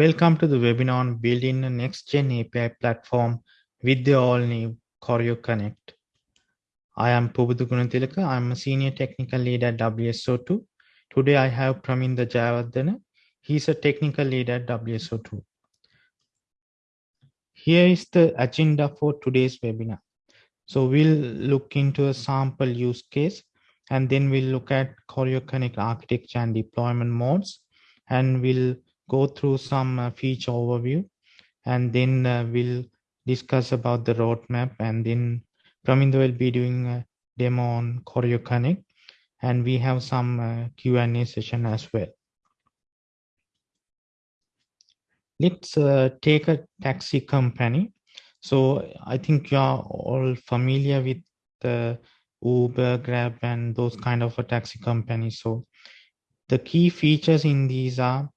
Welcome to the webinar on building a next-gen API platform with the all-new Choreo Connect. I am Pubudu Gunatilaka. I'm a senior technical lead at WSO2. Today I have Praminda Jayawardena. He's a technical lead at WSO2. Here is the agenda for today's webinar. So we'll look into a sample use case and then we'll look at Choreo Connect architecture and deployment modes and we'll go through some uh, feature overview and then uh, we'll discuss about the roadmap and then Praminda will be doing a demo on Choreo Connect and we have some uh, Q&A session as well. Let's take a taxi company. So I think you are all familiar with the Uber, Grab, and those kind of a taxi companies. So the key features in these are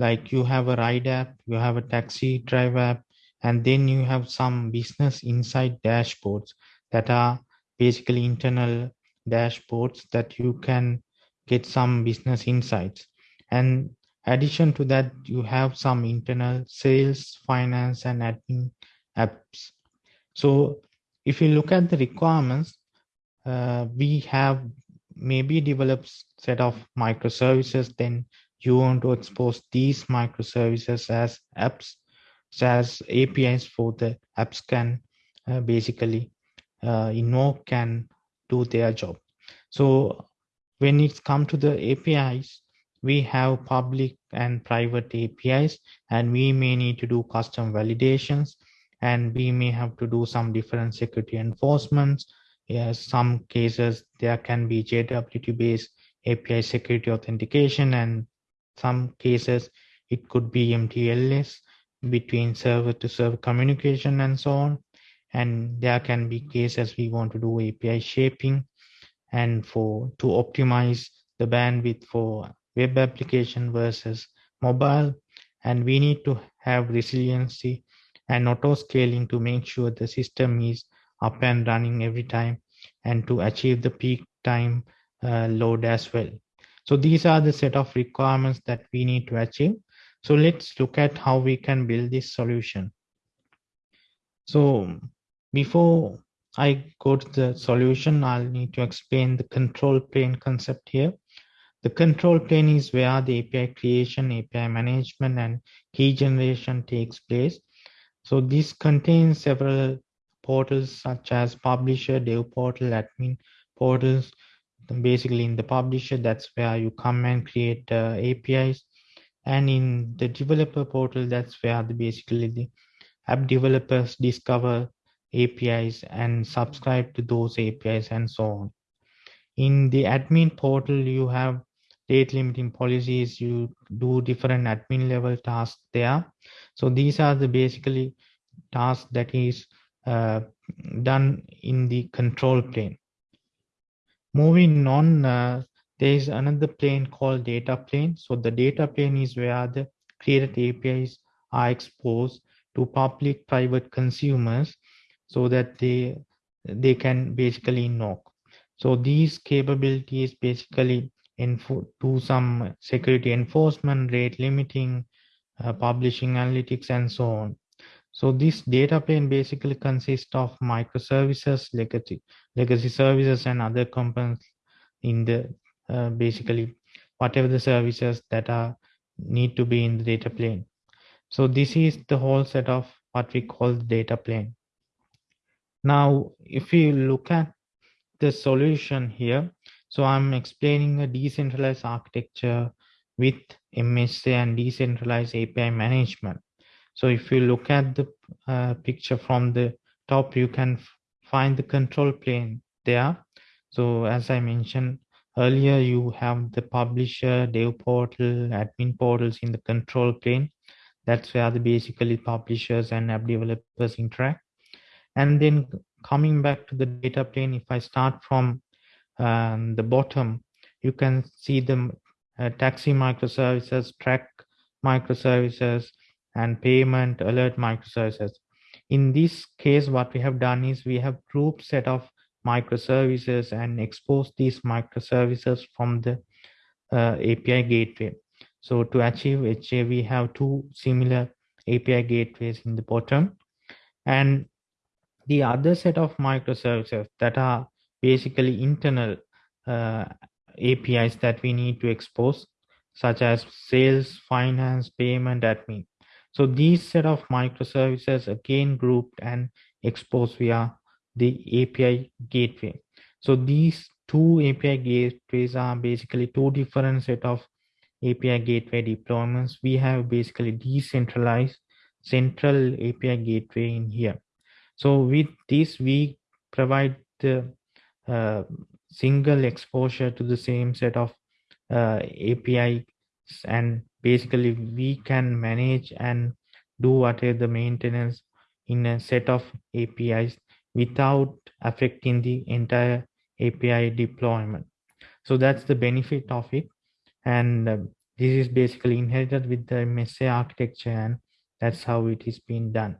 like you have a ride app, you have a taxi drive app, and then you have some business insight dashboards that are basically internal dashboards that you can get some business insights. And addition to that, you have some internal sales, finance, and admin apps. So if you look at the requirements, uh, we have maybe developed set of microservices, then you want to expose these microservices as apps, as APIs for the apps can uh, basically uh, invoke can do their job. So when it's come to the APIs, we have public and private APIs, and we may need to do custom validations, and we may have to do some different security enforcements. Yes, some cases there can be JWT-based API security authentication, and some cases it could be MTLS between server to server communication and so on. And there can be cases we want to do API shaping and for to optimize the bandwidth for web application versus mobile. And we need to have resiliency and auto scaling to make sure the system is up and running every time and to achieve the peak time uh, load as well. So these are the set of requirements that we need to achieve. So let's look at how we can build this solution. So before I go to the solution, I'll need to explain the control plane concept here. The control plane is where the API creation, API management, and key generation takes place. So this contains several portals such as publisher, dev portal, admin portals. Basically in the publisher, that's where you come and create uh, APIs. And in the developer portal, that's where the basically the app developers discover APIs and subscribe to those APIs and so on. In the admin portal, you have rate limiting policies, you do different admin level tasks there. So these are the basically tasks that is uh, done in the control plane. Moving on, uh, there is another plane called data plane. So the data plane is where the created APIs are exposed to public private consumers so that they they can basically knock. So these capabilities basically do some security enforcement, rate limiting, uh, publishing analytics, and so on. So this data plane basically consists of microservices, legacy, legacy services, and other components in the uh, basically whatever the services that are need to be in the data plane. So this is the whole set of what we call the data plane. Now, if you look at the solution here, so I'm explaining a decentralized architecture with MSA and decentralized API management. So if you look at the uh, picture from the top, you can find the control plane there. So as I mentioned earlier, you have the publisher, dev portal, admin portals in the control plane. That's where the basically publishers and app developers interact. And then coming back to the data plane, if I start from um, the bottom, you can see the uh, taxi microservices, track microservices, and payment alert microservices. In this case, what we have done is we have grouped set of microservices and exposed these microservices from the uh, API gateway. So to achieve HA, we have two similar API gateways in the bottom. And the other set of microservices that are basically internal uh, APIs that we need to expose, such as sales, finance, payment, admin. So these set of microservices again grouped and exposed via the API gateway. So these two API gateways are basically two different set of API gateway deployments. We have basically decentralized central API gateway in here. So with this, we provide the uh, single exposure to the same set of uh, API and basically we can manage and do whatever the maintenance in a set of APIs without affecting the entire API deployment. So that's the benefit of it. And uh, this is basically inherited with the MSA architecture and that's how it is being done.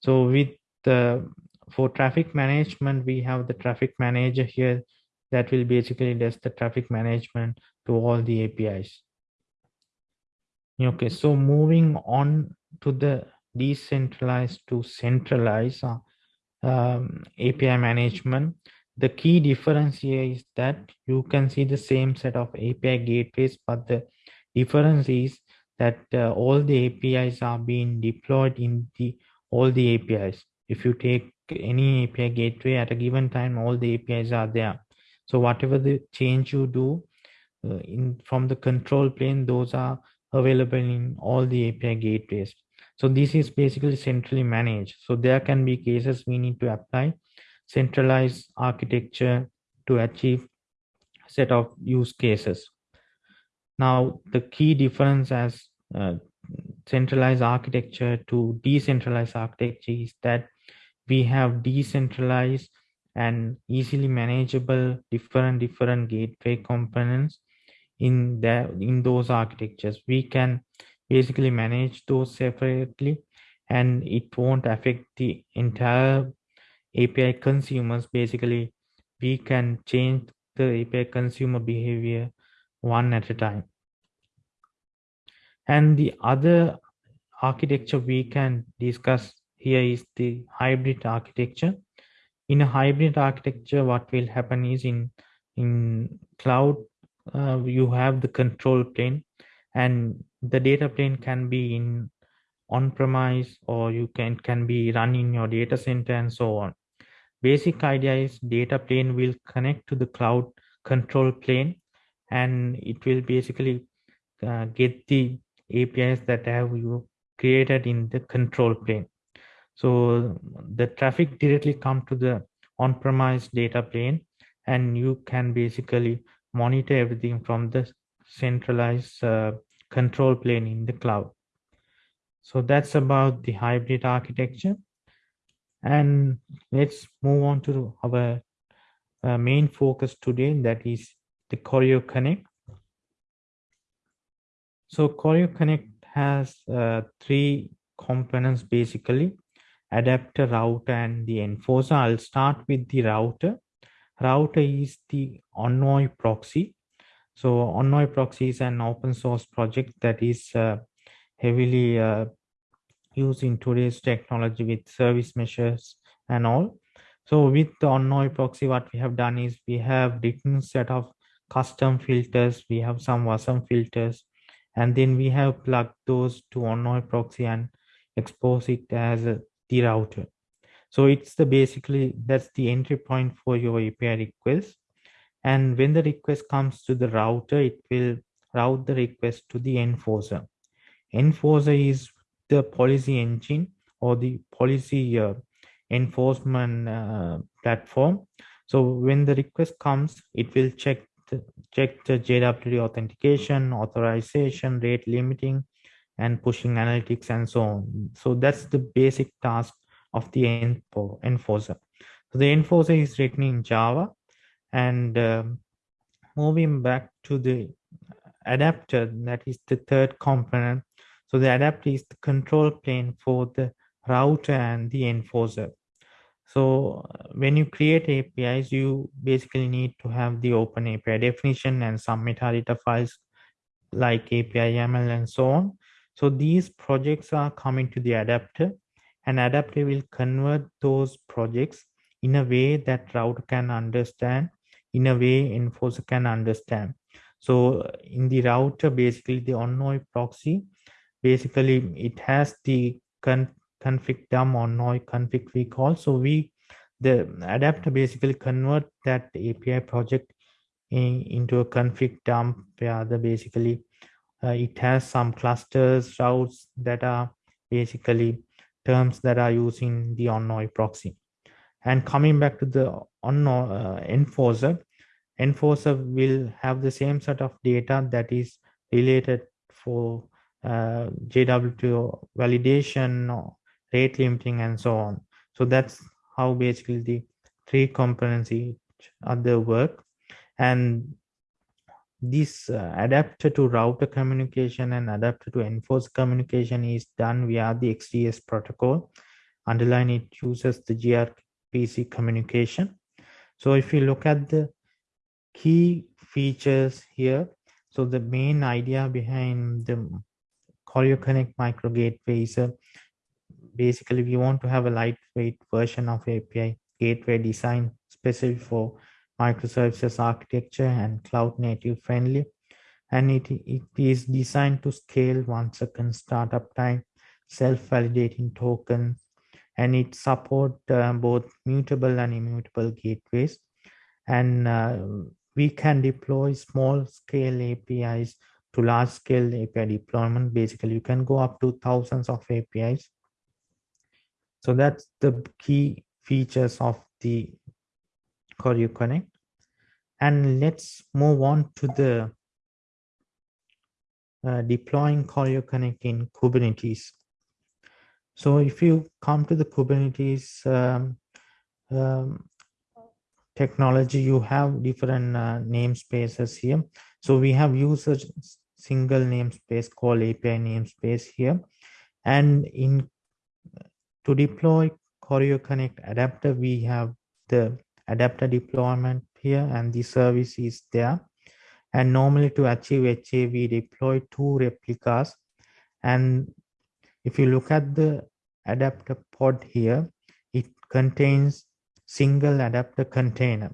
So with the for traffic management, we have the traffic manager here that will basically does the traffic management to all the APIs. Okay, so moving on to the decentralized to centralized uh, um, API management. The key difference here is that you can see the same set of API gateways, but the difference is that uh, all the APIs are being deployed in the all the APIs. If you take any API gateway at a given time, all the APIs are there. So whatever the change you do uh, in from the control plane, those are available in all the API gateways. So this is basically centrally managed. So there can be cases we need to apply centralized architecture to achieve set of use cases. Now, the key difference as uh, centralized architecture to decentralized architecture is that we have decentralized and easily manageable different different gateway components in that in those architectures. We can basically manage those separately and it won't affect the entire api consumers. Basically we can change the api consumer behavior one at a time. And the other architecture we can discuss here is the hybrid architecture. In a hybrid architecture what will happen is in in cloud uh, you have the control plane and the data plane can be in on-premise or you can can be run in your data center and so on. Basic idea is data plane will connect to the cloud control plane and it will basically uh, get the apis that have you created in the control plane. So the traffic directly come to the on-premise data plane and you can basically monitor everything from the centralized uh, control plane in the cloud. So that's about the hybrid architecture. And let's move on to our uh, main focus today, that is the Choreo Connect. So Choreo Connect has uh, three components basically, adapter, router, and the enforcer. I'll start with the router router is the Envoy proxy. So Envoy proxy is an open source project that is uh, heavily uh, used in today's technology with service meshes and all. So with the Envoy proxy, what we have done is we have written set of custom filters. We have some awesome filters, and then we have plugged those to Envoy proxy and expose it as a, the router. So it's the basically that's the entry point for your API request. And when the request comes to the router, it will route the request to the enforcer. Enforcer is the policy engine or the policy uh, enforcement uh, platform. So when the request comes, it will check the, check the JWT authentication, authorization, rate limiting, and pushing analytics and so on. So that's the basic task of the enforcer. So the enforcer is written in Java and um, moving back to the adapter, that is the third component. So the adapter is the control plane for the router and the enforcer. So when you create APIs, you basically need to have the open API definition and some metadata files like API YAML and so on. So these projects are coming to the adapter and adapter will convert those projects in a way that router can understand, in a way enforcer can understand. So in the router, basically the Envoy proxy, basically it has the con config dump Envoy config we call So we, the adapter basically convert that API project in, into a config dump where the basically uh, it has some clusters routes that are basically terms that are using the Envoy proxy. And coming back to the Envoy uh, enforcer, enforcer will have the same set of data that is related for uh, JWT validation, rate limiting, and so on. So that's how basically the three components each other work and this uh, adapter to router communication and adapter to enforce communication is done via the XDS protocol. Underline it uses the gRPC communication. So if you look at the key features here, so the main idea behind the Choreo Connect micro gateway is uh, basically we want to have a lightweight version of API gateway design specific for microservices architecture and cloud native friendly. And it, it is designed to scale one second startup time, self-validating token, and it support uh, both mutable and immutable gateways. And uh, we can deploy small scale APIs to large scale API deployment. Basically, you can go up to thousands of APIs. So that's the key features of the Choreo Connect. And let's move on to the uh, deploying Choreo Connect in Kubernetes. So if you come to the Kubernetes um, um, technology, you have different uh, namespaces here. So we have user single namespace called API namespace here. And in to deploy Choreo Connect adapter, we have the adapter deployment here and the service is there. And normally to achieve HA, we deploy two replicas. And if you look at the adapter pod here, it contains single adapter container.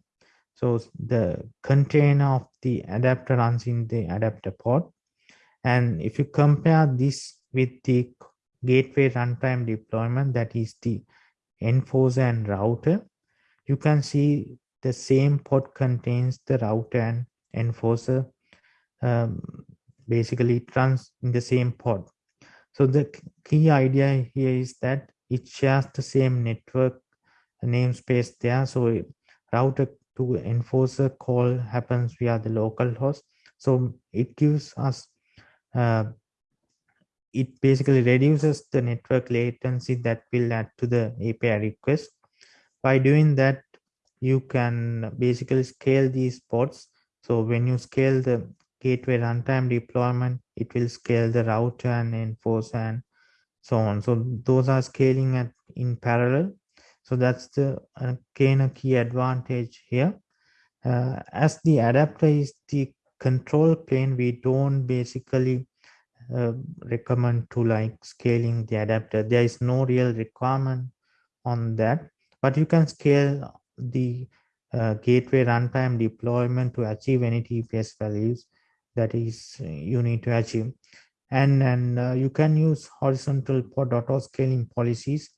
So the container of the adapter runs in the adapter pod. And if you compare this with the gateway runtime deployment, that is the enforcer and router, you can see the same pod contains the router and enforcer. Um, basically, it runs in the same pod. So the key idea here is that it shares the same network namespace there. So router to enforcer call happens via the local host. So it gives us, uh, it basically reduces the network latency that will add to the API request by doing that you can basically scale these pods. So when you scale the gateway runtime deployment it will scale the router and enforce and so on. So those are scaling at in parallel. So that's the uh, again a key advantage here. Uh, as the adapter is the control plane we don't basically uh, recommend to like scaling the adapter. There is no real requirement on that but you can scale the uh, gateway runtime deployment to achieve any TPS values that is you need to achieve. And, and uh, you can use horizontal pod auto scaling policies.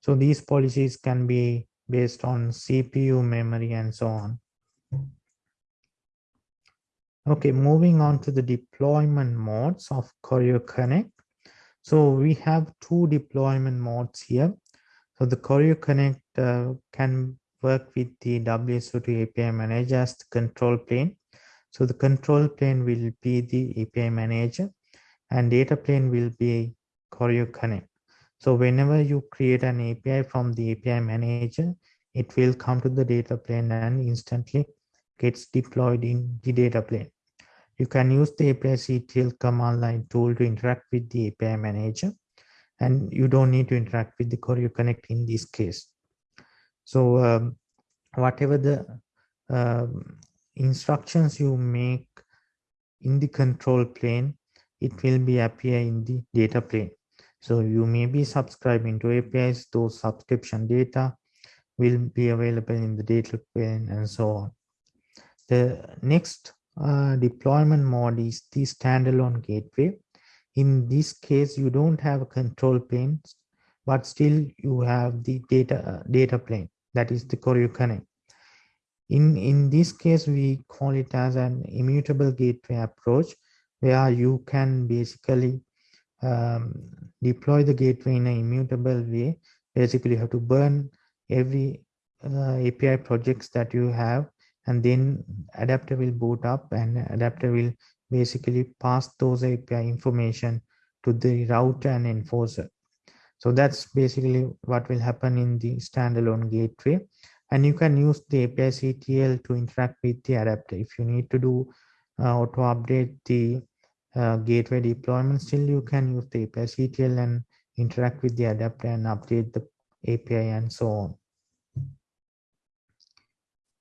So these policies can be based on CPU, memory, and so on. Okay, moving on to the deployment modes of Choreo Connect. So we have two deployment modes here. So the Choreo Connect uh, can work with the WSO2 API manager as the control plane. So the control plane will be the API manager and data plane will be Choreo Connect. So whenever you create an API from the API manager, it will come to the data plane and instantly gets deployed in the data plane. You can use the API CTL command line tool to interact with the API manager and you don't need to interact with the Choreo Connect in this case. So um, whatever the um, instructions you make in the control plane, it will be appear in the data plane. So you may be subscribing to APIs, those subscription data will be available in the data plane and so on. The next uh, deployment mode is the standalone gateway. In this case, you don't have a control plane, but still you have the data uh, data plane, that is the Connect. In, in this case, we call it as an immutable gateway approach, where you can basically um, deploy the gateway in an immutable way. Basically, you have to burn every uh, API projects that you have and then adapter will boot up and adapter will basically pass those API information to the router and enforcer. So that's basically what will happen in the standalone gateway. And you can use the API CTL to interact with the adapter. If you need to do uh, auto update the uh, gateway deployment, still you can use the API CTL and interact with the adapter and update the API and so on.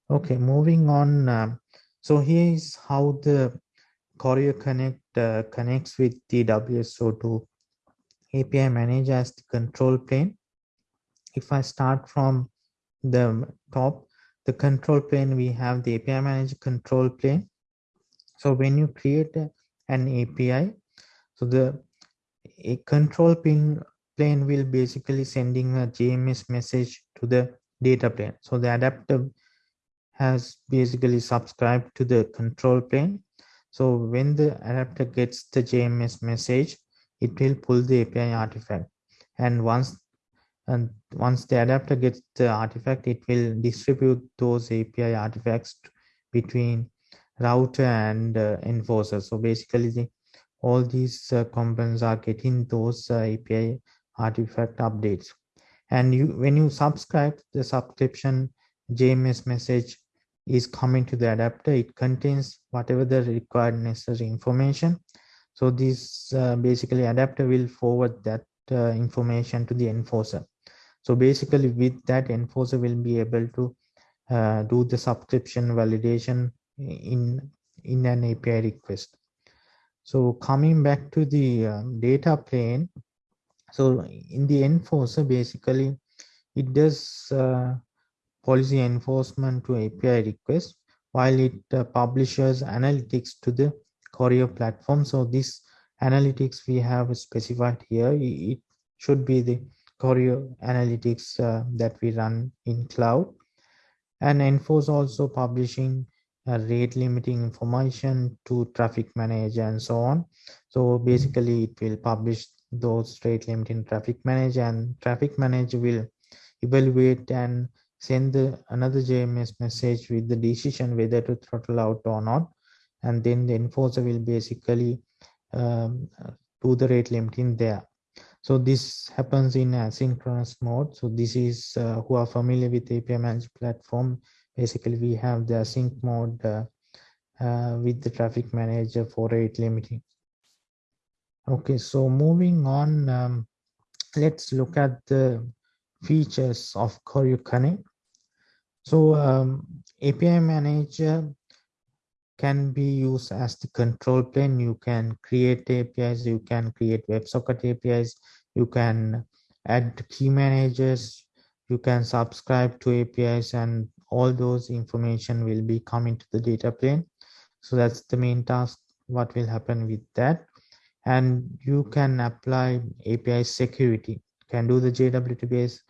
Okay, moving on. Um, so here is how the Choreo Connect uh, connects with the WSO2 API manager as the control plane. If I start from the top, the control plane, we have the API manager control plane. So when you create an API, so the a control pin plane will basically sending a JMS message to the data plane. So the adapter has basically subscribed to the control plane. So when the adapter gets the JMS message, it will pull the API artifact. And once and once the adapter gets the artifact, it will distribute those API artifacts between router and uh, enforcer. So basically, the, all these uh, components are getting those uh, API artifact updates. And you, when you subscribe, the subscription JMS message is coming to the adapter. It contains whatever the required necessary information. So this uh, basically adapter will forward that uh, information to the enforcer. So basically with that enforcer will be able to uh, do the subscription validation in, in an API request. So coming back to the um, data plane, so in the enforcer, basically it does uh, policy enforcement to API requests while it uh, publishes analytics to the Choreo platform. So this analytics we have specified here, it should be the Choreo analytics uh, that we run in cloud. And Enforce also publishing uh, rate limiting information to traffic manager and so on. So basically it will publish those rate limiting traffic manager and traffic manager will evaluate and send the another JMS message with the decision whether to throttle out or not. And then the enforcer will basically um, do the rate limiting there. So this happens in asynchronous mode. So this is uh, who are familiar with API managed platform. Basically, we have the async mode uh, uh, with the traffic manager for rate limiting. Okay, so moving on, um, let's look at the features of Choreo Connect. So um, API manager can be used as the control plane. You can create APIs, you can create WebSocket APIs, you can add key managers, you can subscribe to APIs and all those information will be coming to the data plane. So that's the main task, what will happen with that. And you can apply API security, can do the JWT based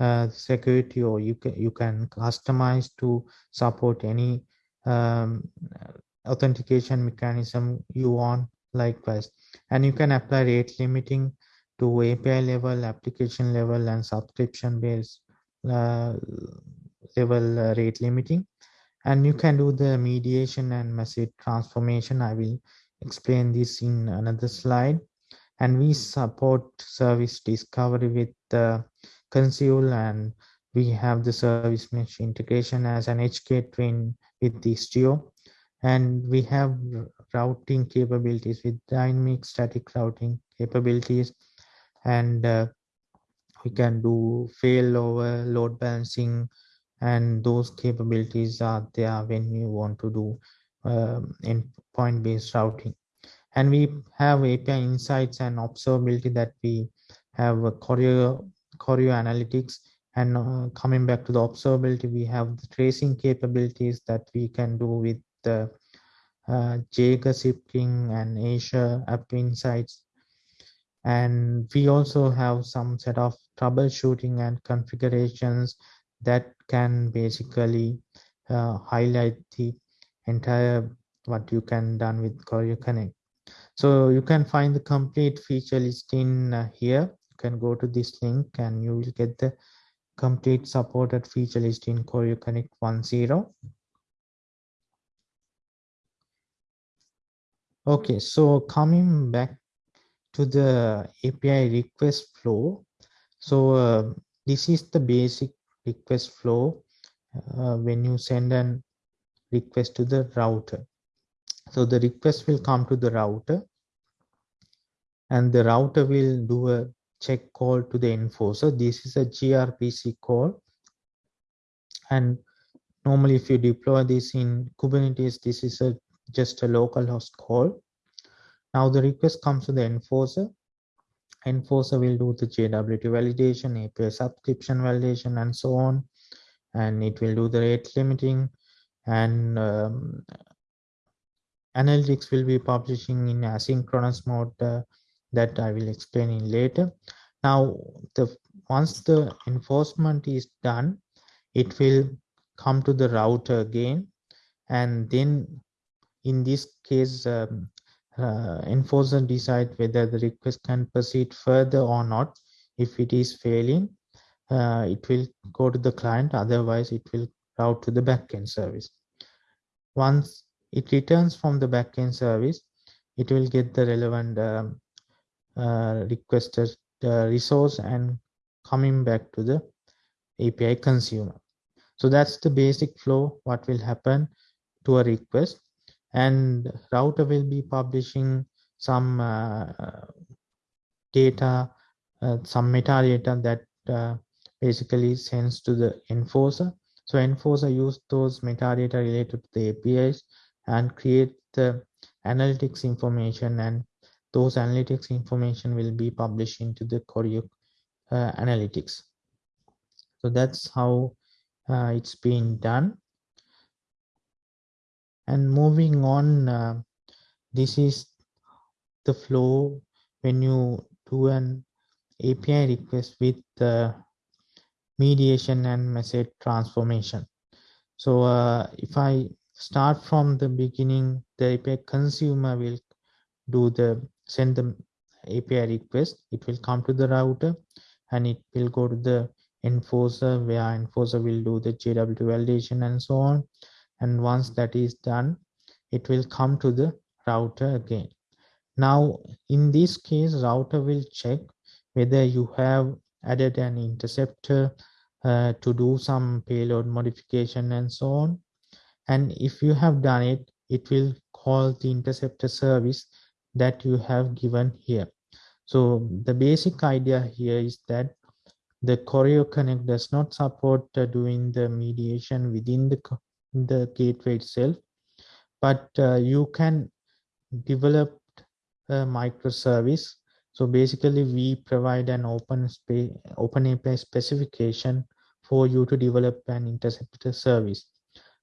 uh, security or you can you can customize to support any um, authentication mechanism you want likewise. And you can apply rate limiting to API level application level and subscription based uh, level uh, rate limiting. And you can do the mediation and message transformation. I will explain this in another slide. And we support service discovery with the Consul and we have the service mesh integration as an edge gateway with the Istio. And we have routing capabilities with dynamic static routing capabilities. And uh, we can do failover, load balancing, and those capabilities are there when you want to do um, endpoint based routing. And we have API insights and observability that we have a choreo, choreo analytics and uh, coming back to the observability, we have the tracing capabilities that we can do with the uh, Jaeger Zipkin and Azure App Insights. And we also have some set of troubleshooting and configurations that can basically uh, highlight the entire what you can done with Choreo Connect. So you can find the complete feature list in uh, here. Can go to this link and you will get the complete supported feature list in Choreo Connect 1.0. Okay, so coming back to the API request flow. So uh, this is the basic request flow uh, when you send an request to the router. So the request will come to the router and the router will do a check call to the enforcer. This is a gRPC call. And normally if you deploy this in Kubernetes, this is a just a local host call. Now the request comes to the enforcer. Enforcer will do the JWT validation, API subscription validation, and so on. And it will do the rate limiting and um, analytics will be publishing in asynchronous mode uh, that I will explain in later. Now, the once the enforcement is done, it will come to the router again. And then in this case, um, uh, enforcer decide whether the request can proceed further or not. If it is failing, uh, it will go to the client. Otherwise, it will route to the backend service. Once it returns from the backend service, it will get the relevant um, requested uh, resource and coming back to the API consumer. So that's the basic flow, what will happen to a request and router will be publishing some uh, data, uh, some metadata that uh, basically sends to the enforcer. So enforcer use those metadata related to the APIs and create the analytics information and those analytics information will be published into the Choreo uh, analytics. So that's how uh, it's being done. And moving on, uh, this is the flow when you do an API request with the mediation and message transformation. So uh, if I start from the beginning, the API consumer will do the send the API request, it will come to the router and it will go to the enforcer where enforcer will do the JWT validation and so on. And once that is done, it will come to the router again. Now, in this case, router will check whether you have added an interceptor uh, to do some payload modification and so on. And if you have done it, it will call the interceptor service that you have given here. So the basic idea here is that the Choreo Connect does not support uh, doing the mediation within the, the gateway itself, but uh, you can develop a microservice. So basically we provide an open space, open API specification for you to develop an interceptor service.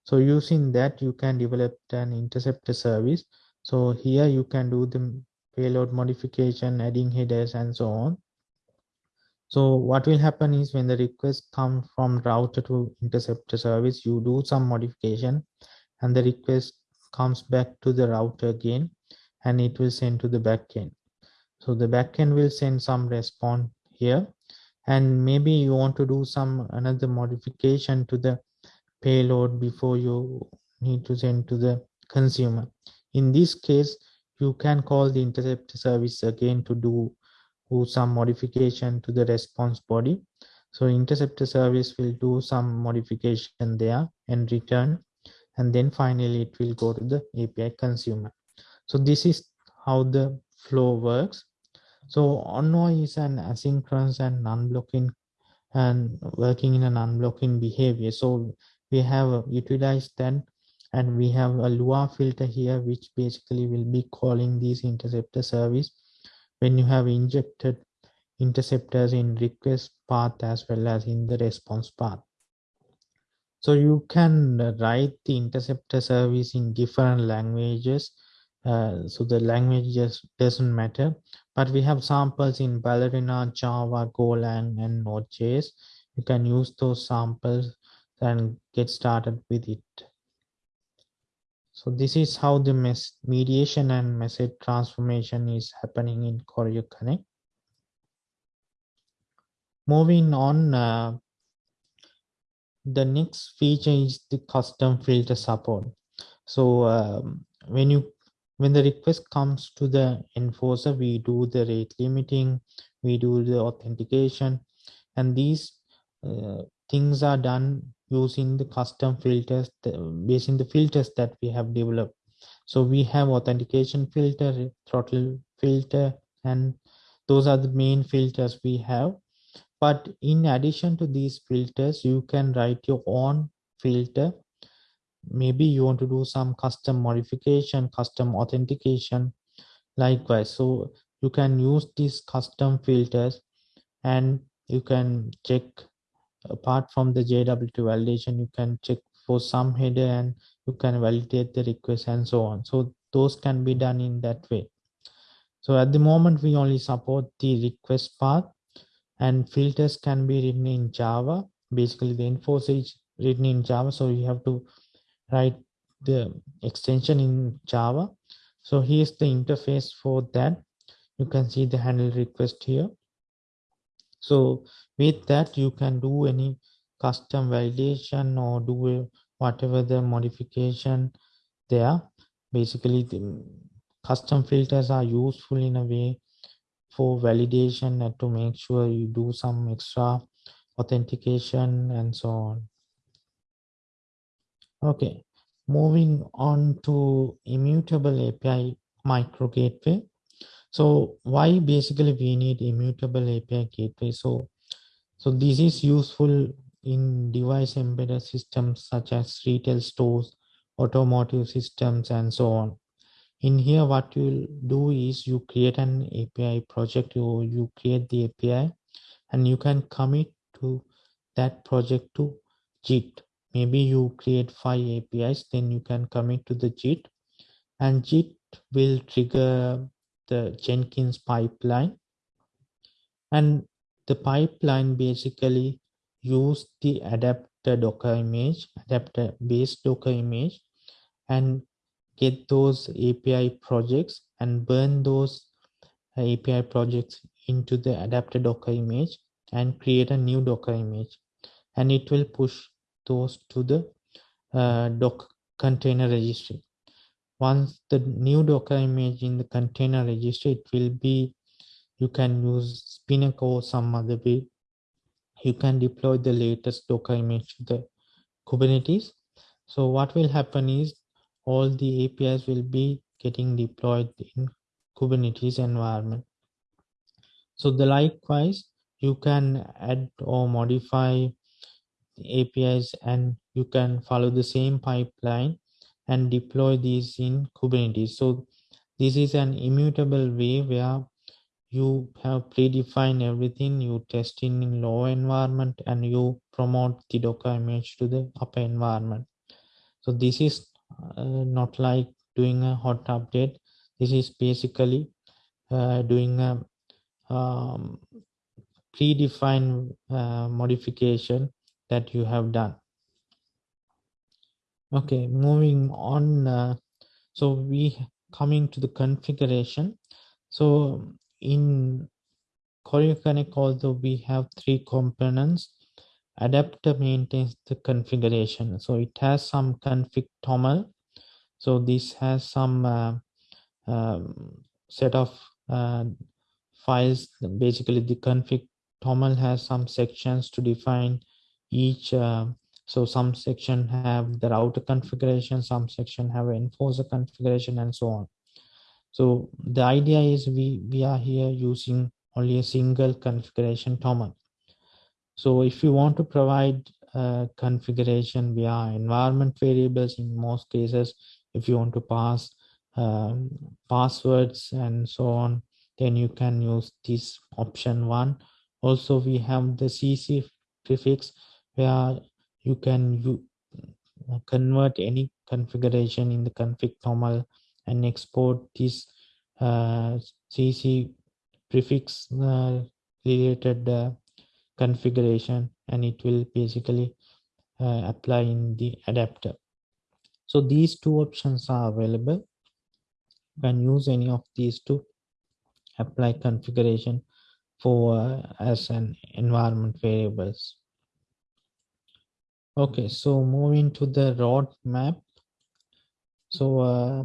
So using that, you can develop an interceptor service so here you can do the payload modification, adding headers and so on. So what will happen is when the request comes from router to interceptor service, you do some modification and the request comes back to the router again and it will send to the backend. So the backend will send some response here and maybe you want to do some another modification to the payload before you need to send to the consumer. In this case, you can call the intercept service again to do, some modification to the response body. So interceptor service will do some modification there and return. And then finally it will go to the API consumer. So this is how the flow works. So Envoy is an asynchronous and non-blocking and working in an unblocking behavior. So we have utilized that and we have a Lua filter here, which basically will be calling these interceptor service when you have injected interceptors in request path as well as in the response path. So you can write the interceptor service in different languages. Uh, so the language just doesn't matter, but we have samples in Ballerina, Java, Golang, and Node.js. You can use those samples and get started with it. So this is how the mediation and message transformation is happening in Choreo Connect. Moving on, uh, the next feature is the custom filter support. So um, when you when the request comes to the enforcer, we do the rate limiting, we do the authentication, and these uh, things are done using the custom filters in the filters that we have developed. So we have authentication filter throttle filter and those are the main filters we have. But in addition to these filters you can write your own filter. Maybe you want to do some custom modification custom authentication. Likewise so you can use these custom filters and you can check apart from the JWT validation, you can check for some header and you can validate the request and so on. So those can be done in that way. So at the moment, we only support the request path and filters can be written in Java. Basically, the enforcer is written in Java. So you have to write the extension in Java. So here's the interface for that. You can see the handle request here. So with that, you can do any custom validation or do whatever the modification there. Basically, the custom filters are useful in a way for validation and to make sure you do some extra authentication and so on. Okay, moving on to immutable API micro gateway. So why basically we need immutable API gateway? So, so this is useful in device embedded systems such as retail stores, automotive systems, and so on. In here, what you'll do is you create an API project, you, you create the API, and you can commit to that project to Git. Maybe you create five APIs, then you can commit to the Git, and Git will trigger the Jenkins pipeline. And the pipeline basically use the adapter Docker image, adapter based Docker image, and get those API projects and burn those API projects into the adapter Docker image and create a new Docker image. And it will push those to the uh, Docker container registry once the new docker image in the container register it will be you can use spinnaker or some other way. You can deploy the latest docker image to the kubernetes. So what will happen is all the apis will be getting deployed in kubernetes environment. So the likewise you can add or modify the apis and you can follow the same pipeline and deploy these in Kubernetes. So this is an immutable way where you have predefined everything, you test in, low environment and you promote the Docker image to the upper environment. So this is uh, not like doing a hot update. This is basically uh, doing a um, predefined uh, modification that you have done okay moving on uh, so we coming to the configuration. So in Choreo Connect although we have three components. Adapter maintains the configuration. So it has some config toml so this has some uh, um, set of uh, files. Basically the config toml has some sections to define each uh, so some section have the router configuration, some section have enforcer configuration and so on. So the idea is we, we are here using only a single configuration toml. So if you want to provide uh, configuration via environment variables in most cases. If you want to pass um, passwords and so on, then you can use this option one. Also, we have the CC prefix where you can convert any configuration in the config toml and export this uh, CC prefix uh, related uh, configuration and it will basically uh, apply in the adapter. So these two options are available. You can use any of these to apply configuration for uh, as an environment variables. Okay, so moving to the roadmap. So uh,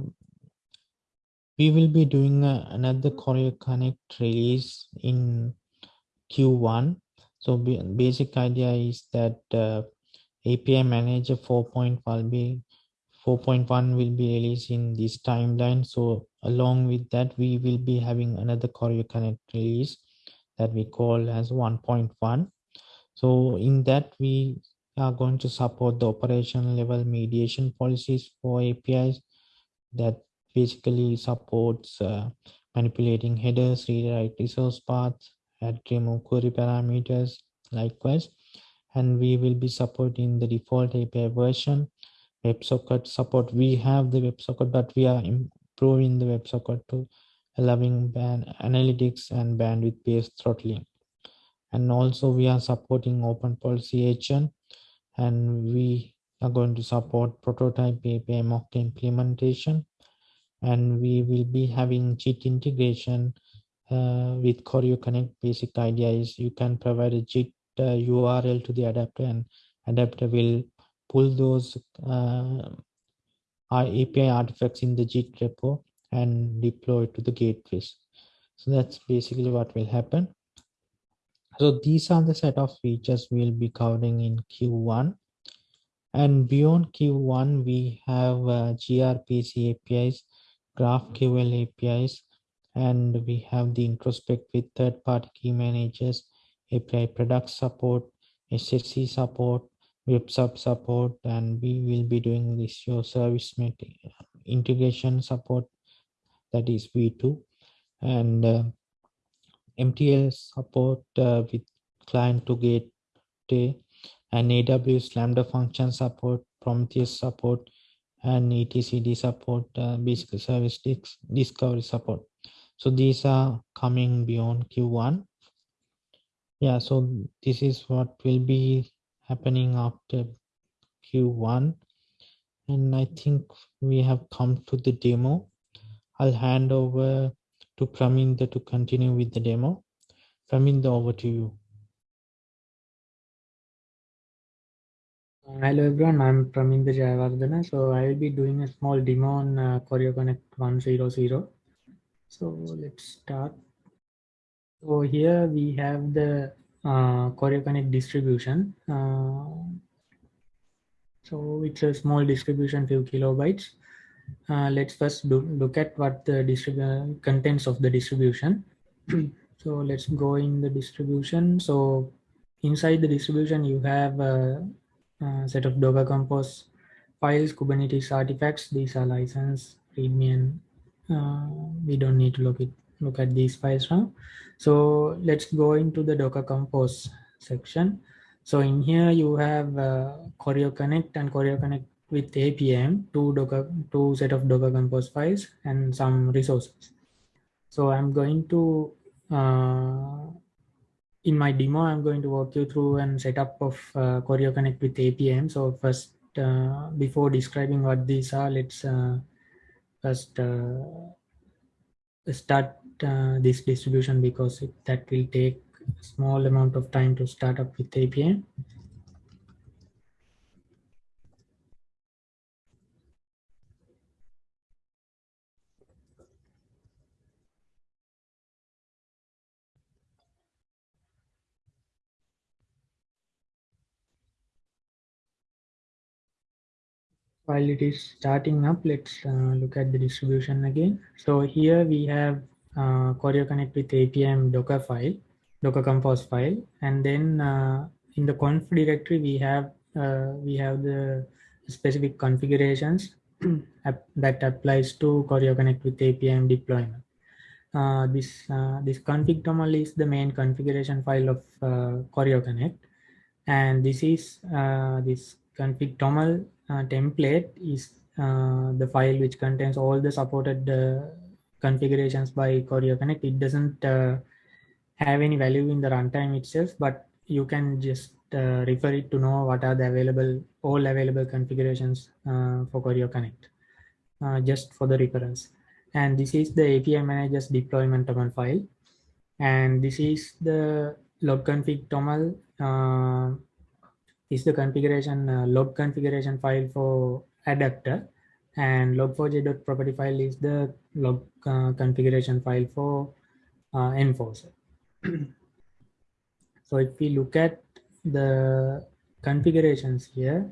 we will be doing uh, another Choreo Connect release in Q1. So basic idea is that uh, API Manager 4.1 will be 4.1 will be released in this timeline. So along with that, we will be having another Choreo Connect release that we call as 1.1. So in that, we are going to support the operation level mediation policies for APIs that basically supports uh, manipulating headers, read write resource paths, add remove query parameters, likewise. And we will be supporting the default API version, WebSocket support. We have the WebSocket, but we are improving the WebSocket to allowing band analytics and bandwidth based throttling. And also we are supporting open policy agent and we are going to support prototype API mock implementation and we will be having Git integration uh, with Choreo Connect. Basic idea is you can provide a Git uh, URL to the adapter and adapter will pull those uh, API artifacts in the Git repo and deploy to the gateways. So that's basically what will happen. So these are the set of features we'll be covering in Q1. And beyond Q1, we have uh, gRPC APIs, GraphQL APIs, and we have the introspect with third-party key managers, API product support, SSC support, WebSub support, and we will be doing this your service integration support, that is V2, and uh, MTL support uh, with client to gate and AWS Lambda function support, Prometheus support, and etcd support, uh, basic service discovery support. So these are coming beyond Q1. Yeah, so this is what will be happening after Q1. And I think we have come to the demo. I'll hand over to Praminda to continue with the demo. Praminda, over to you. Hello everyone, I'm Praminda Jayawardena. So I will be doing a small demo on uh, Choreo Connect 100. So let's start. So here we have the uh, Choreo Connect distribution. Uh, so it's a small distribution, few kilobytes. Uh, let's first do, look at what the contents of the distribution. so let's go in the distribution. So inside the distribution, you have a, a set of Docker Compose files, Kubernetes artifacts. These are license, README, and uh, we don't need to look it look at these files now. So let's go into the Docker Compose section. So in here you have uh, Choreo Connect and Choreo Connect with APM, two Docker, two set of Docker Compose files and some resources. So I'm going to, uh, in my demo, I'm going to walk you through and setup of uh, Choreo Connect with APM. So first, uh, before describing what these are, let's uh, first uh, start uh, this distribution because it, that will take a small amount of time to start up with APM. While it is starting up, let's uh, look at the distribution again. So here we have uh, Connect with APM Docker file, Docker Compose file, and then uh, in the conf directory we have uh, we have the specific configurations that applies to Choreo Connect with APM deployment. Uh, this uh, this config toml is the main configuration file of uh, Connect, and this is uh, this config toml template is uh, the file which contains all the supported configurations by Choreo Connect. It doesn't have any value in the runtime itself, but you can just uh, refer it to know what are the available, all available configurations uh, for Choreo Connect, uh, just for the reference. And this is the API manager's deployment toml file. And this is the log config toml uh, is the configuration uh, log configuration file for adapter and log4j.property file is the log uh, configuration file for enforcer. so if we look at the configurations here,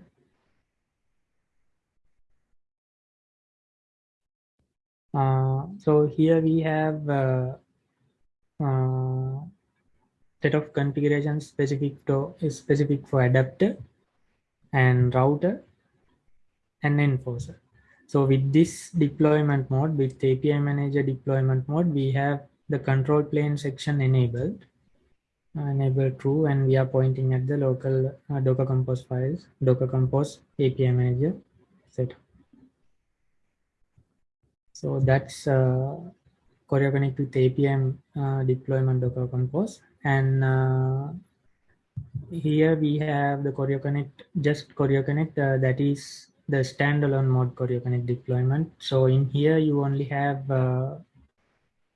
uh, so here we have uh, uh, set of configurations specific to is specific for adapter and router and enforcer. So with this deployment mode, with API manager deployment mode, we have the control plane section enabled enable true and we are pointing at the local uh, docker compose files docker compose api manager set so that's uh, Choreo Connect with APM uh, deployment Docker Compose. And uh, here we have the Choreo Connect, just Choreo Connect, uh, that is the standalone mode Choreo Connect deployment. So in here you only have uh,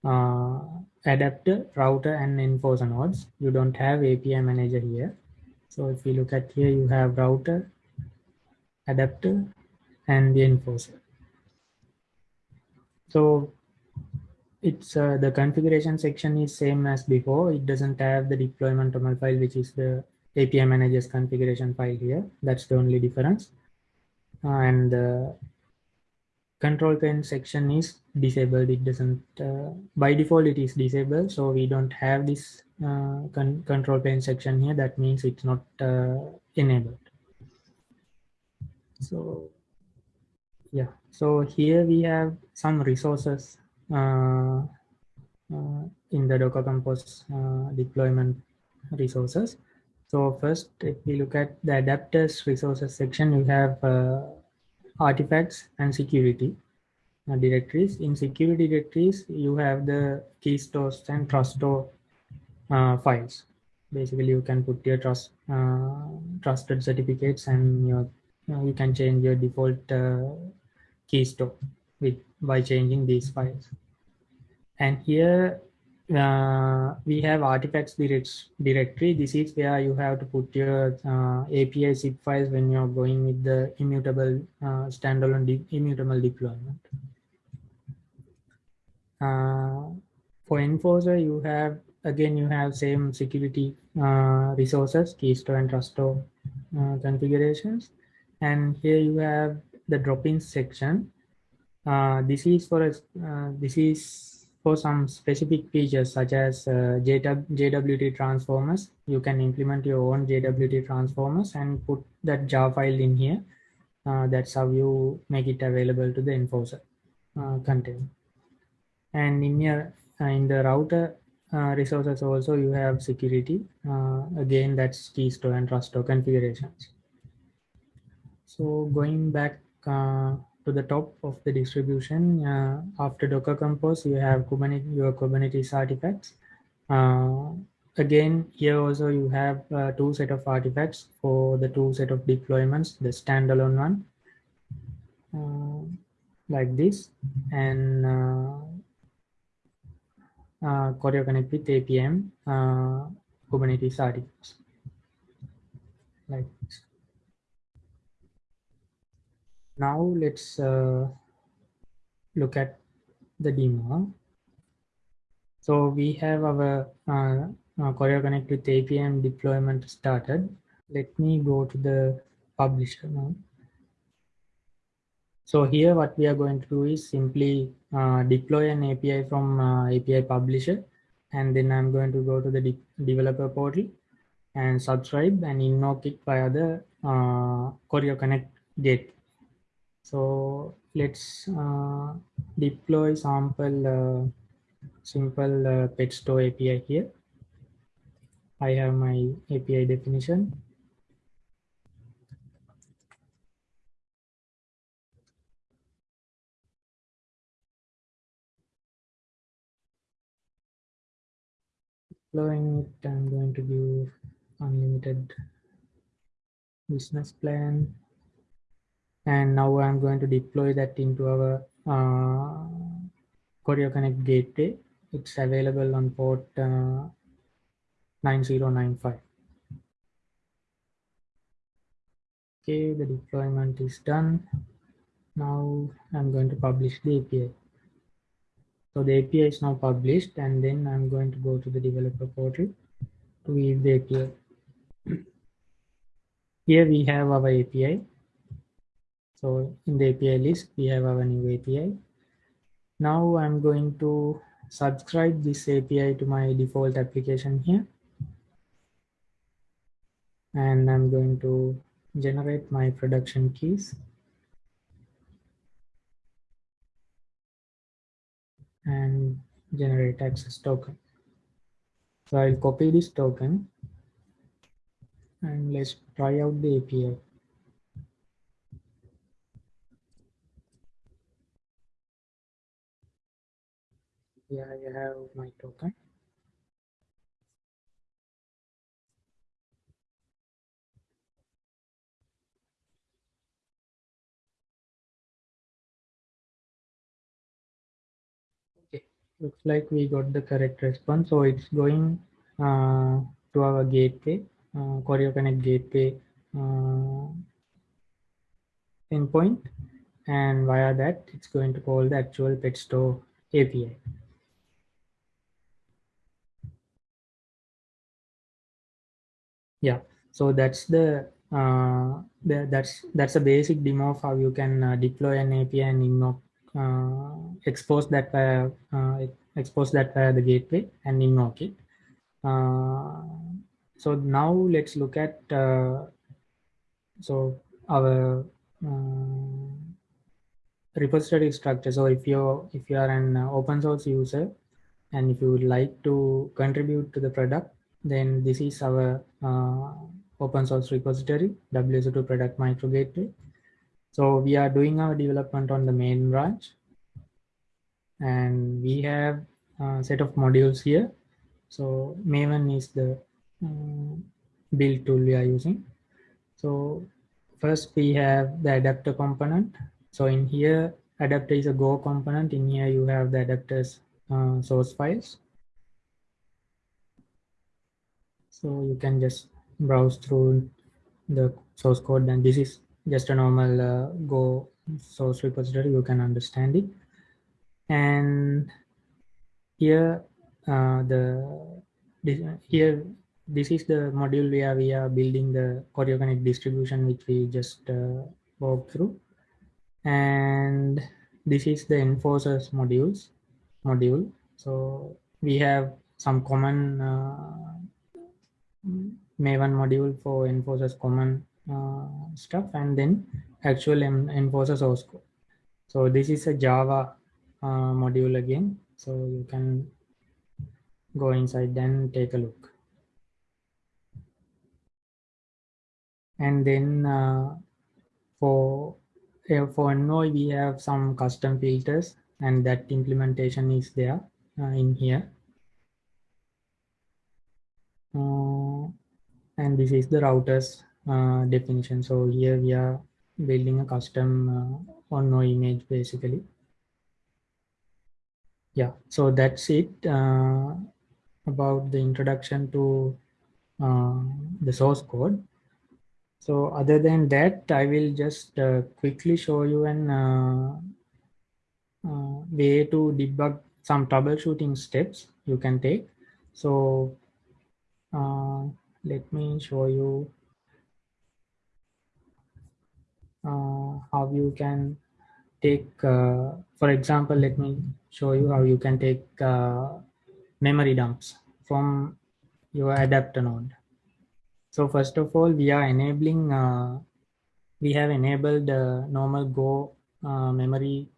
uh, adapter, router, and enforcer nodes. You don't have API manager here. So if you look at here, you have router, adapter, and the enforcer. So it's uh, the configuration section is same as before. It doesn't have the deployment toml file, which is the API manager's configuration file here. That's the only difference. Uh, and the control plane section is disabled it doesn't uh, by default it is disabled so we don't have this uh, con control plane section here that means it's not uh, enabled so yeah so here we have some resources in the docker compose uh, deployment resources so first if we look at the adapters resources section you have artifacts and security uh, directories. In security directories, you have the key stores and trust store uh, files. Basically, you can put your trust uh, trusted certificates and your uh, you can change your default uh, key store with by changing these files. And here uh, we have artifacts directory. This is where you have to put your uh, API zip files when you're going with the immutable uh, standalone de immutable deployment. Uh, for enforcer, you have, again, you have same security uh, resources, keystore and truststore uh, configurations. And here you have the drop-in section. This is for a, this is for some specific features such as uh, JWT transformers. You can implement your own JWT transformers and put that jar file in here. that's how you make it available to the enforcer container and in your uh, in the router uh, resources also you have security uh, again that's keystore and truststore configurations so going back uh, to the top of the distribution uh, after docker compose you have kubernetes your kubernetes artifacts uh, again here also you have two set of artifacts for the two set of deployments the standalone one like this and uh, Choreo Connect with APM uh, Kubernetes artifacts. Like this. Now let's uh, look at the demo. So we have our uh, uh, Choreo Connect with APM deployment started. Let me go to the publisher now. So here what we are going to do is simply uh, deploy an API from uh, API publisher and then I'm going to go to the de developer portal and subscribe and invoke it via the uh, Choreo Connect gate. So let's uh, deploy sample uh, simple uh, pet store API here. I have my API definition. Deploying it, I'm going to give unlimited business plan. And now I'm going to deploy that into our uh, Connect gateway. It's available on port uh, 9095. Okay, the deployment is done. Now I'm going to publish the API. So the API is now published and then I'm going to go to the developer portal to view the API. Here we have our API. So in the API list, we have our new API. Now I'm going to subscribe this API to my default application here. And I'm going to generate my production keys. And generate access token. So I'll copy this token and let's try out the API. Yeah, I have my token. Okay, looks like we got the correct response. So it's going uh, to our gateway, uh, Choreo Connect gateway uh, endpoint. And via that, it's going to call the actual pet store API. Yeah so that's the uh, that's that's a basic demo of how you can uh, deploy an API and invoke uh, expose that via uh, expose that via the gateway and invoke it. Uh, so now let's look at uh, so our repository structure. So if you if you are an open source user and if you would like to contribute to the product, then this is our uh, open source repository, WSO2 product micro gateway. So we are doing our development on the main branch and we have a set of modules here. So Maven is the um, build tool we are using. So first we have the adapter component. So in here, adapter is a Go component. In here you have the adapters uh, source files. So you can just browse through the source code and this is just a normal uh, Go source repository. You can understand it. And here uh, the this, here this is the module where we are building the Choreo Connect distribution which we just uh, walked through and this is the enforcers modules module so we have some common uh, Maven module for enforcers common uh, stuff and then actual enforcer source code. So this is a Java uh, module again. So you can go inside and take a look. And then uh, for uh, for Envoy, we have some custom filters and that implementation is there uh, in here. Uh, and this is the routers uh, definition. So here we are building a custom uh, on no image basically. Yeah, so that's it uh, about the introduction to uh, the source code. So other than that, I will just uh, quickly show you an uh, way to debug some troubleshooting steps you can take. So let me show you uh, how you can take, uh, for example, let me show you how you can take uh, memory dumps from your adapter node. So first of all, we are enabling, uh, we have enabled uh, normal Go uh, memory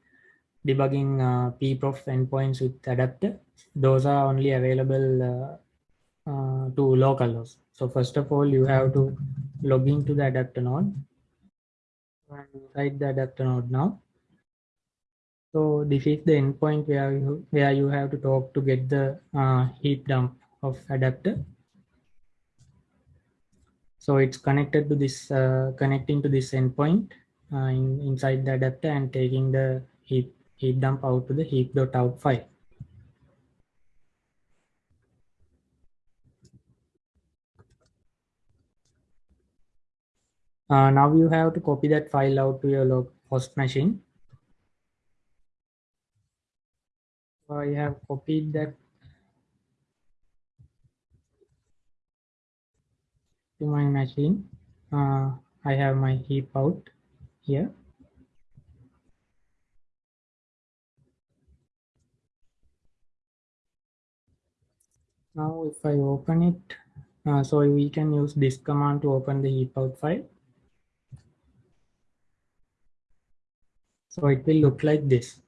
debugging uh, pprof endpoints with adapter. Those are only available uh, to local hosts. So first of all, you have to log into the adapter node and inside the adapter node now. So this is the endpoint where you, where you have to talk to get the uh, heap dump of adapter. So it's connected to this, uh, connecting to this endpoint uh, in, inside the adapter and taking the heap, heap dump out to the heap.out file. Uh, now you have to copy that file out to your local host machine. I have copied that to my machine. Uh, I have my heap out here. Now if I open it, uh, so we can use this command to open the heap out file. So it will look like this.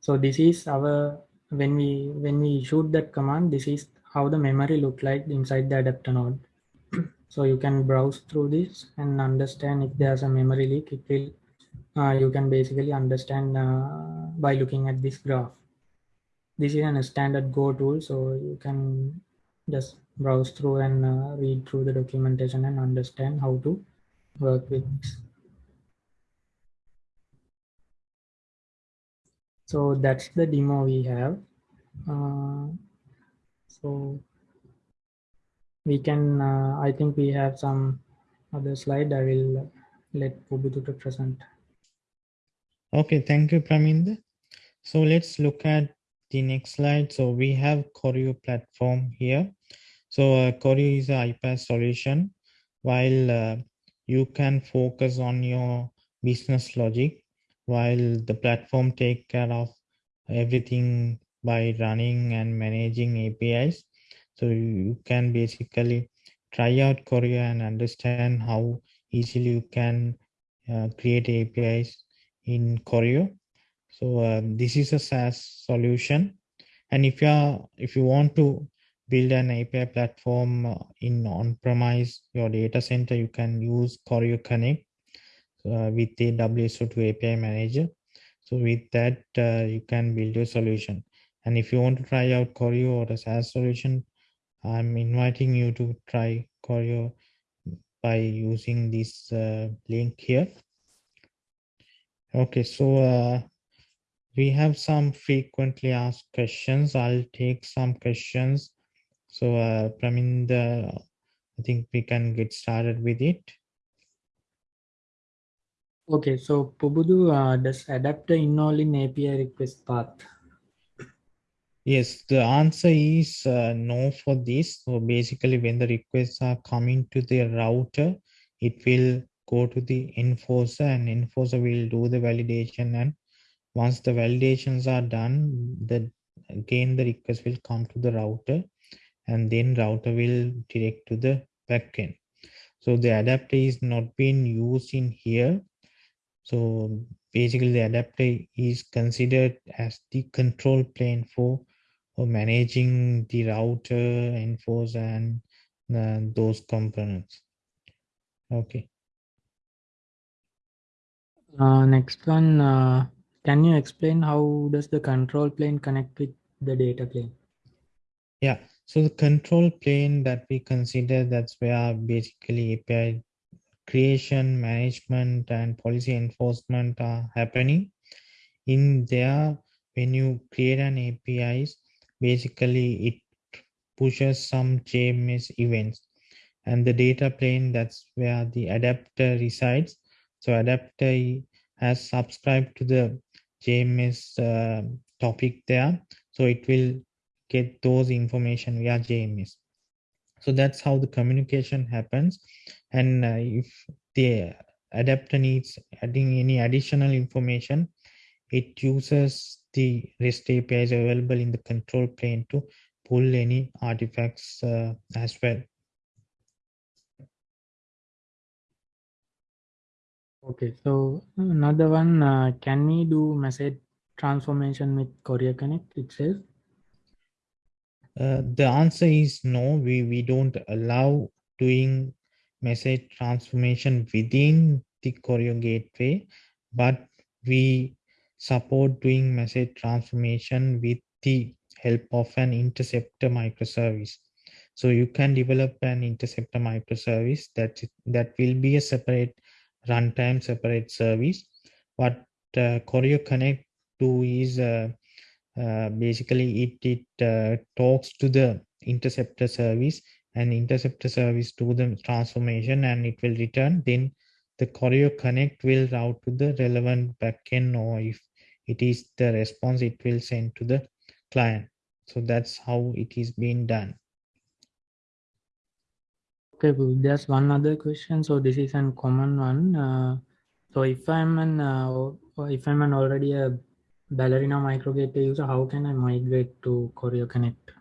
So this is our, when we, when we shoot that command, this is how the memory look like inside the adapter node. so you can browse through this and understand if there's a memory leak, it will, uh, you can basically understand uh, by looking at this graph. This is a standard Go tool, so you can just browse through and uh, read through the documentation and understand how to work with So that's the demo we have. Uh, so we can, uh, I think we have some other slide. I will let Pubudu to present. Okay, thank you, Praminda. So let's look at the next slide. So we have Choreo platform here. So uh, Choreo is a iPaaS solution while uh, you can focus on your business logic while the platform take care of everything by running and managing APIs. So you can basically try out Choreo and understand how easily you can uh, create APIs in Choreo. So um, this is a SaaS solution. And if you are, if you want to build an API platform uh, in on-premise your data center, you can use Choreo Connect uh, with the WSO2 API manager. So with that, uh, you can build your solution. And if you want to try out Choreo or a SaaS solution, I'm inviting you to try Choreo by using this uh, link here. Okay, so uh, we have some frequently asked questions. I'll take some questions so, uh, Praminda, I think we can get started with it. Okay, so Pubudu, uh, does adapter involve in API request path? Yes, the answer is uh, no for this. So basically when the requests are coming to the router, it will go to the enforcer and enforcer will do the validation. And once the validations are done, the again the request will come to the router and then router will direct to the backend. So the adapter is not being used in here. So basically the adapter is considered as the control plane for, for managing the router, enforce and uh, those components. Okay. Uh, next one, uh, can you explain how does the control plane connect with the data plane? Yeah, so the control plane that we consider, that's where basically API creation, management, and policy enforcement are happening. In there, when you create an APIs, basically it pushes some JMS events. And the data plane, that's where the adapter resides. So adapter has subscribed to the JMS uh, topic there. So it will get those information via JMS so that's how the communication happens and uh, if the adapter needs adding any additional information it uses the rest apis available in the control plane to pull any artifacts uh, as well okay so another one uh, can we do message transformation with Choreo Connect itself? Uh, the answer is no, we, we don't allow doing message transformation within the Choreo gateway, but we support doing message transformation with the help of an interceptor microservice. So you can develop an interceptor microservice that that will be a separate runtime, separate service. What uh, Choreo Connect do is uh, uh, basically it it uh, talks to the interceptor service and interceptor service to the transformation and it will return then the Choreo connect will route to the relevant backend or if it is the response it will send to the client so that's how it is being done Okay, there's one other question. So this is a common one. Uh, so if I'm an uh, if I'm an already a Ballerina microgateway user, how can I migrate to Choreo Connect?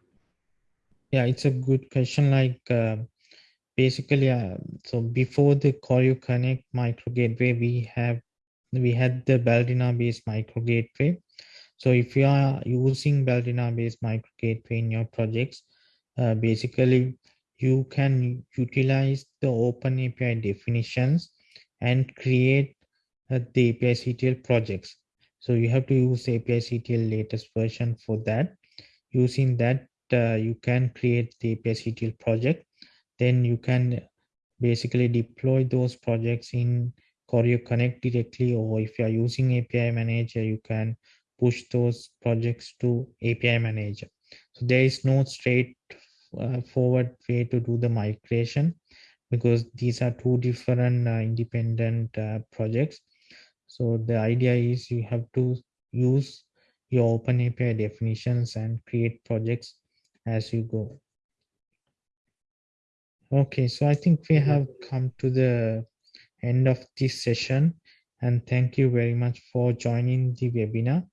Yeah, it's a good question. Like uh, basically, uh, so before the Choreo Connect micro gateway, we have we had the Ballerina based micro gateway. So if you are using Ballerina based micro gateway in your projects, uh, basically you can utilize the open API definitions and create uh, the API CTL projects. So you have to use API CTL latest version for that. Using that, uh, you can create the API CTL project. Then you can basically deploy those projects in Choreo Connect directly, or if you are using API Manager, you can push those projects to API Manager. So there is no straight uh, forward way to do the migration because these are two different uh, independent uh, projects. So the idea is you have to use your open API definitions and create projects as you go. Okay, so I think we have come to the end of this session and thank you very much for joining the webinar.